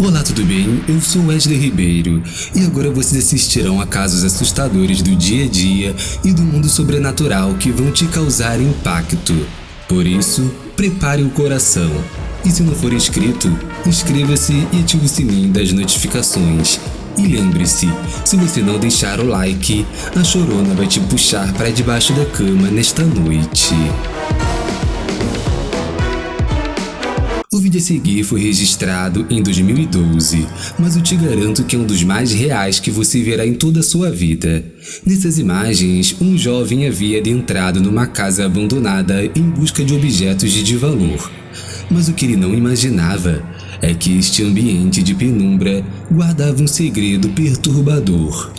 Olá, tudo bem? Eu sou Wesley Ribeiro e agora vocês assistirão a casos assustadores do dia a dia e do mundo sobrenatural que vão te causar impacto. Por isso, prepare o coração. E se não for inscrito, inscreva-se e ative o sininho das notificações. E lembre-se, se você não deixar o like, a chorona vai te puxar para debaixo da cama nesta noite. Vídeo a seguir foi registrado em 2012, mas eu te garanto que é um dos mais reais que você verá em toda a sua vida. Nessas imagens, um jovem havia adentrado numa casa abandonada em busca de objetos de valor. Mas o que ele não imaginava é que este ambiente de penumbra guardava um segredo perturbador.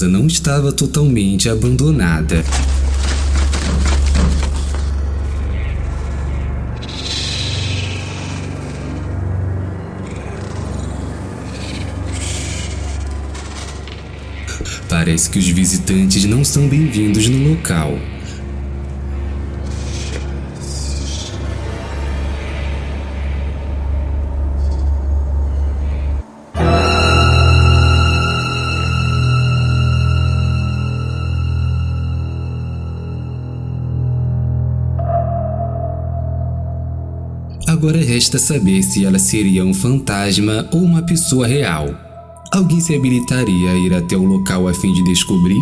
Casa não estava totalmente abandonada. Parece que os visitantes não são bem-vindos no local. Agora resta saber se ela seria um fantasma ou uma pessoa real. Alguém se habilitaria a ir até o local a fim de descobrir?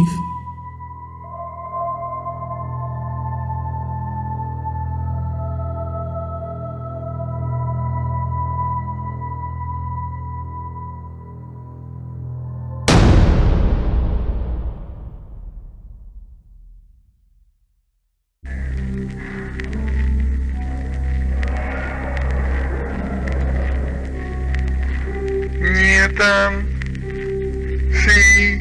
Anthem, C.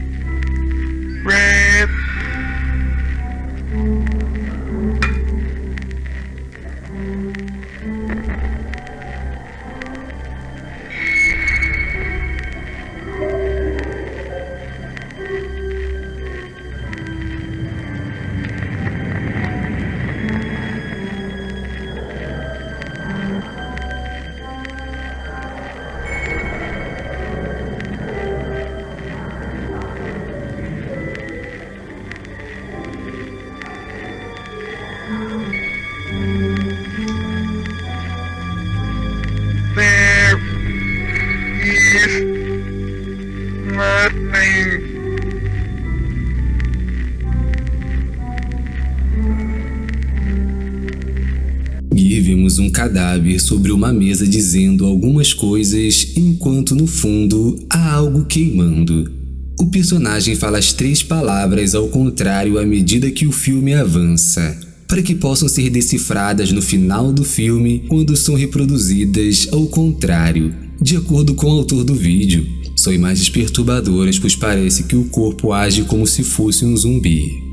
cadáver sobre uma mesa dizendo algumas coisas, enquanto no fundo há algo queimando. O personagem fala as três palavras ao contrário à medida que o filme avança, para que possam ser decifradas no final do filme quando são reproduzidas ao contrário, de acordo com o autor do vídeo. São imagens perturbadoras, pois parece que o corpo age como se fosse um zumbi.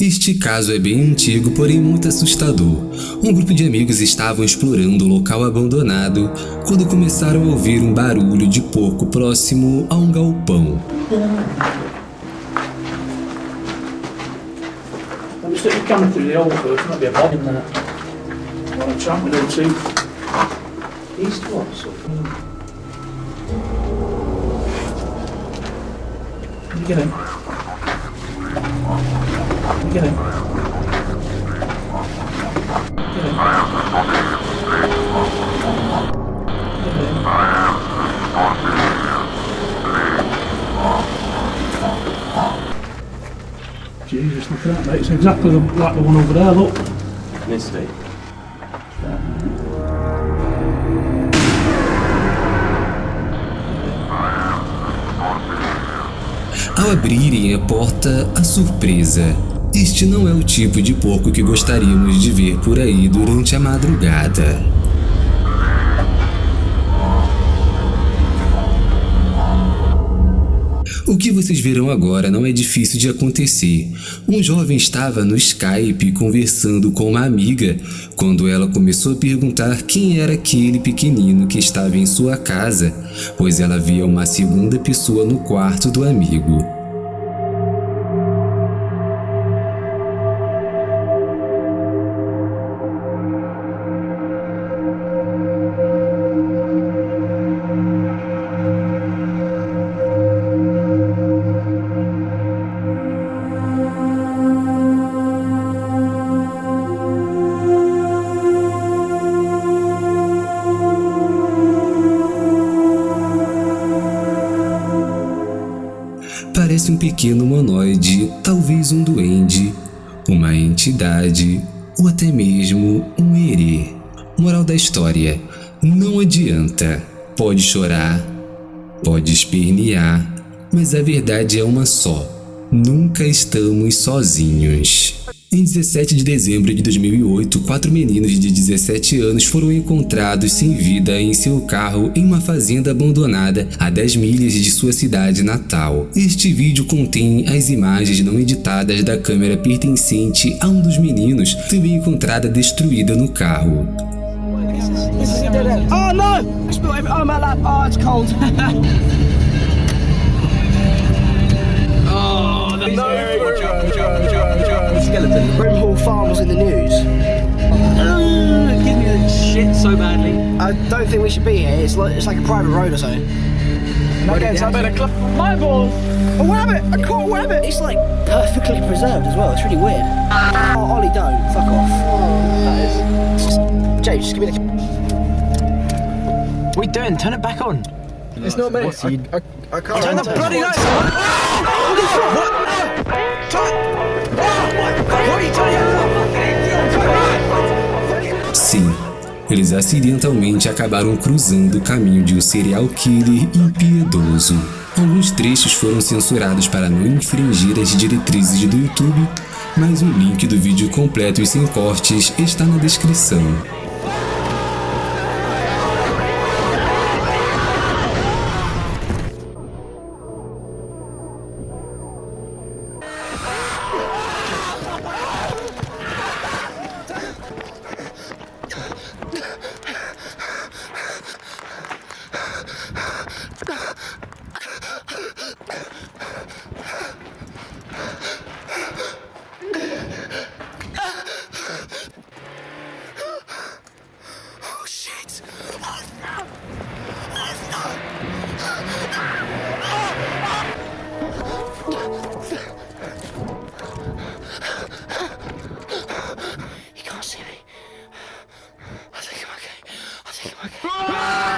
Este caso é bem antigo, porém muito assustador. Um grupo de amigos estavam explorando o local abandonado quando começaram a ouvir um barulho de porco próximo a um galpão. Sort of. Can you Beleza. Né? Jesus, look at that mate, it's exactly the, like the one over there, look. Misty. Ao abrirem a porta, a surpresa este não é o tipo de porco que gostaríamos de ver por aí durante a madrugada. O que vocês verão agora não é difícil de acontecer. Um jovem estava no Skype conversando com uma amiga quando ela começou a perguntar quem era aquele pequenino que estava em sua casa, pois ela via uma segunda pessoa no quarto do amigo. Pequeno humanoide, talvez um duende, uma entidade ou até mesmo um herê. Moral da história: não adianta. Pode chorar, pode espernear, mas a verdade é uma só: nunca estamos sozinhos. Em 17 de dezembro de 2008, quatro meninos de 17 anos foram encontrados sem vida em seu carro em uma fazenda abandonada a 10 milhas de sua cidade natal. Este vídeo contém as imagens não editadas da câmera pertencente a um dos meninos, também encontrada destruída no carro. Oh skeleton. Brimhall Farm was in the news. Give me the shit so badly. I don't think we should be here. It's like it's like a private road or something. Okay, so I better club my balls. A rabbit! I caught a rabbit! It's like perfectly preserved as well. It's really weird. Oh, Ollie, don't. Fuck off. That is. James, just give me the. What are you doing? Turn it back on. It's not me. I, I, I can't. Turn the bloody lights on. Holy shit! What? Doing? Sim, eles acidentalmente acabaram cruzando o caminho de um serial killer impiedoso. Alguns trechos foram censurados para não infringir as diretrizes do YouTube, mas o link do vídeo completo e sem cortes está na descrição. Okay.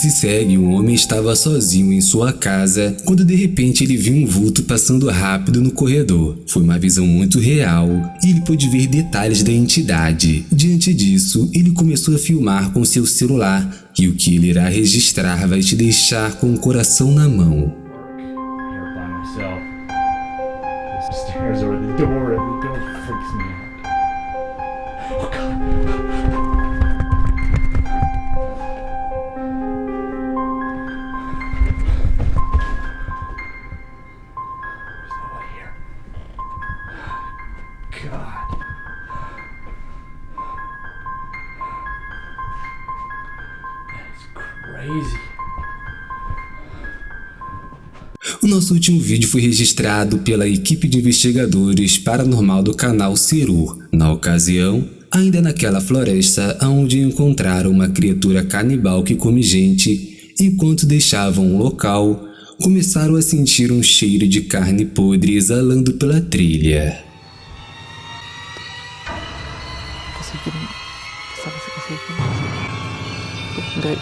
Se segue, um homem estava sozinho em sua casa quando de repente ele viu um vulto passando rápido no corredor. Foi uma visão muito real e ele pôde ver detalhes da entidade. Diante disso, ele começou a filmar com seu celular e o que ele irá registrar vai te deixar com o coração na mão. Nosso último vídeo foi registrado pela equipe de investigadores paranormal do canal Cerur. Na ocasião, ainda naquela floresta onde encontraram uma criatura canibal que come gente, enquanto deixavam o local, começaram a sentir um cheiro de carne podre exalando pela trilha. Dre.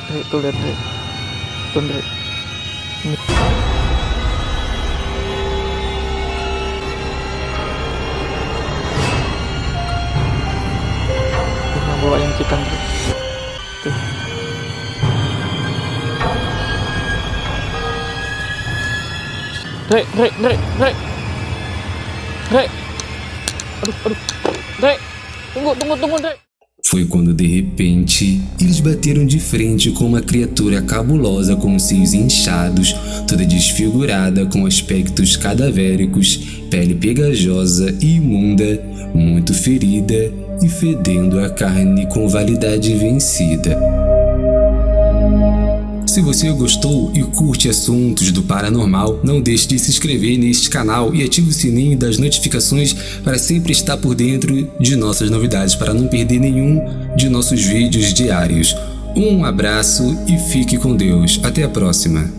Tuh Dre. Bawain kita Dre. Tuh. Dre, Dre, Dre, Dre. Dre. Aduh, aduh. Dre. Tunggu, tunggu, tunggu. Foi quando de repente eles bateram de frente com uma criatura cabulosa com seios inchados, toda desfigurada com aspectos cadavéricos, pele pegajosa e imunda, muito ferida e fedendo a carne com validade vencida. Se você gostou e curte assuntos do paranormal, não deixe de se inscrever neste canal e ative o sininho das notificações para sempre estar por dentro de nossas novidades, para não perder nenhum de nossos vídeos diários. Um abraço e fique com Deus. Até a próxima.